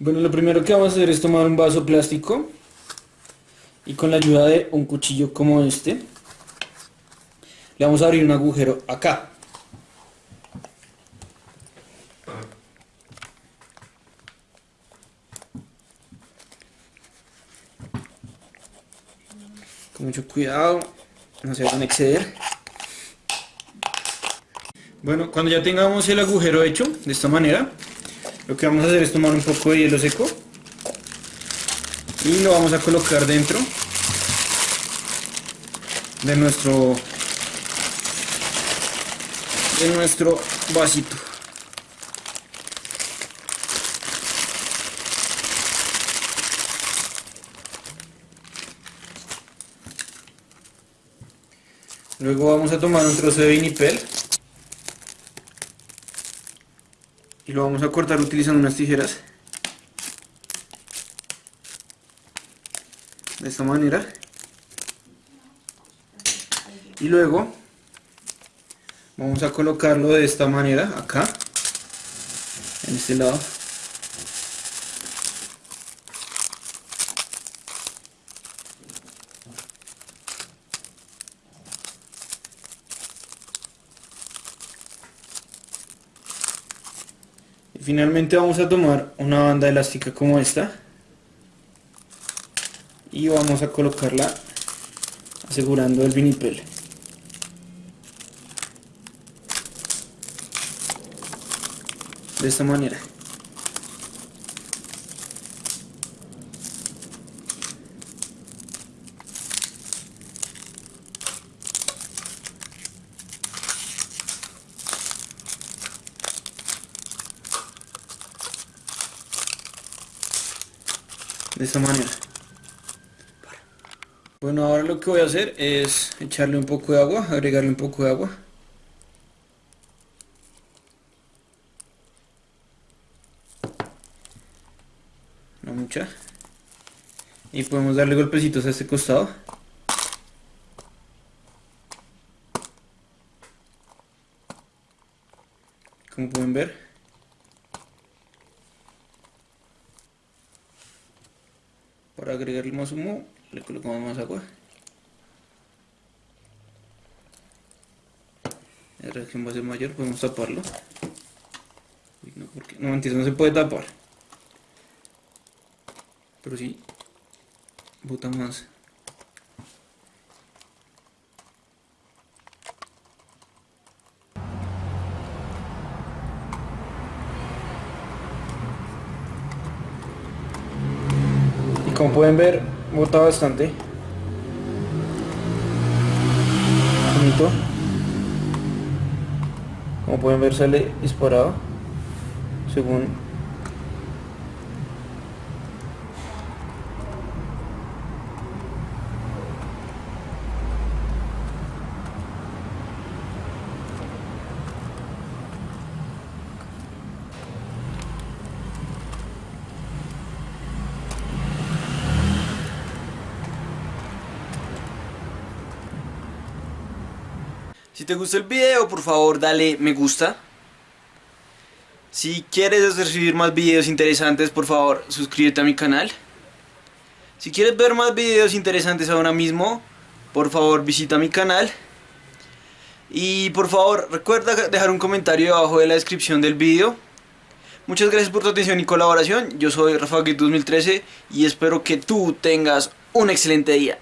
Bueno, lo primero que vamos a hacer es tomar un vaso plástico y con la ayuda de un cuchillo como este le vamos a abrir un agujero acá. Con mucho cuidado, no se van a exceder. Bueno, cuando ya tengamos el agujero hecho, de esta manera, lo que vamos a hacer es tomar un poco de hielo seco y lo vamos a colocar dentro de nuestro de nuestro vasito. Luego vamos a tomar un trozo de vinipel y lo vamos a cortar utilizando unas tijeras. De esta manera. Y luego vamos a colocarlo de esta manera acá en este lado finalmente vamos a tomar una banda elástica como esta. Y vamos a colocarla asegurando el vinipel. De esta manera de esta manera. Bueno ahora lo que voy a hacer es echarle un poco de agua agregarle un poco de agua. No mucha. Y podemos darle golpecitos a este costado. Como pueden ver para agregarle más humo le colocamos más agua. La reacción va a ser mayor podemos taparlo. No, porque, no, no se puede tapar. Pero sí bota más como pueden ver bota bastante. Bonito. Como pueden ver sale disparado según Si te gustó el video, por favor dale me gusta. Si quieres recibir más videos interesantes, por favor suscríbete a mi canal. Si quieres ver más videos interesantes ahora mismo, por favor visita mi canal. Y por favor recuerda dejar un comentario abajo de la descripción del video. Muchas gracias por tu atención y colaboración. Yo soy Rafa 2013 y espero que tú tengas un excelente día.